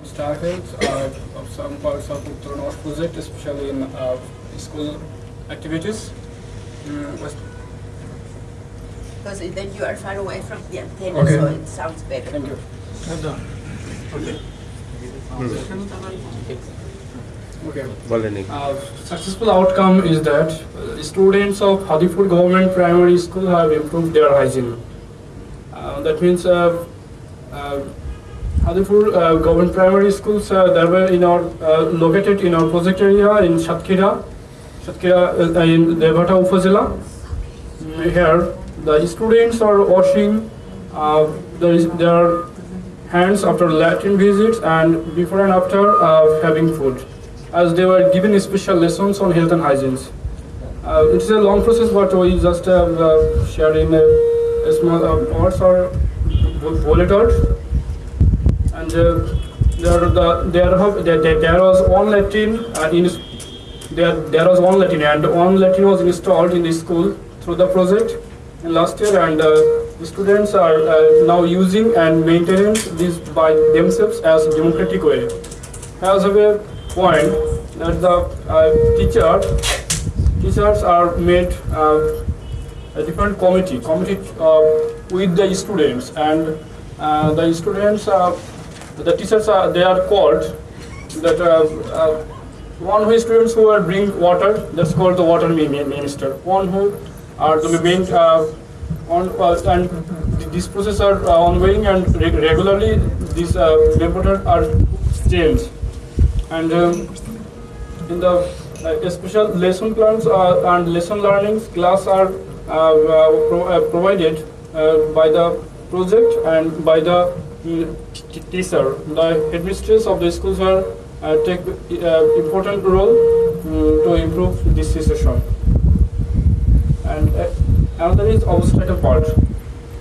obstacles uh, of some parts of Uttar North project, especially in uh, school activities. Mm, because then you are far away from the antenna, okay. so it sounds better. Thank you. Okay. Uh, successful outcome is that uh, students of Hadipur government primary school have improved their hygiene. Uh, that means uh, uh, uh, uh, Government Primary Schools uh, that were in our uh, located in our project area in Satkhira, Satkhira uh, in Debhata Upazila. Mm, Here, the students are washing uh, their hands after Latin visits and before and after uh, having food, as they were given special lessons on health and hygiene. Uh, it's a long process, but we just uh, uh, share in a, a small uh, or bu- bullet out. And uh, there, the, there, have, there, there, was one Latin uh, in there, there was one Latin and one Latin was installed in the school through the project in last year and uh, the students are now using and maintaining this by themselves as democratic way. As a point that the teacher, teachers are made uh, a different committee, committee uh, with the students and uh, the students, uh, the teachers are, they are called that uh, uh, one who students who are bring water, that's called the water mi- mi- minister. One who are the main, uh, on, uh, and this process are uh, ongoing and reg- regularly these uh, reporters are changed. And um, in the special lesson plans and lesson learnings class are pro- provided by the project and by the mm, teacher. The headmistress of the schools are uh, take uh, important role mm, to improve this situation. And uh, another is obstacle part.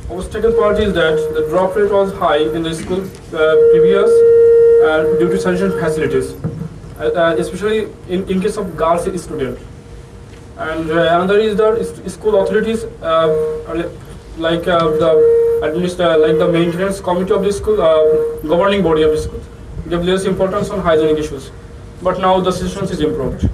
Obstacle part is that the drop rate was high in the school uh, previous uh, due to sufficient facilities, uh, especially in, in case of girls student. And another is that school authorities, uh, are li- like uh, like the maintenance committee of the school, uh, governing body of the school, they place importance on hygienic issues. But now the situation is improved.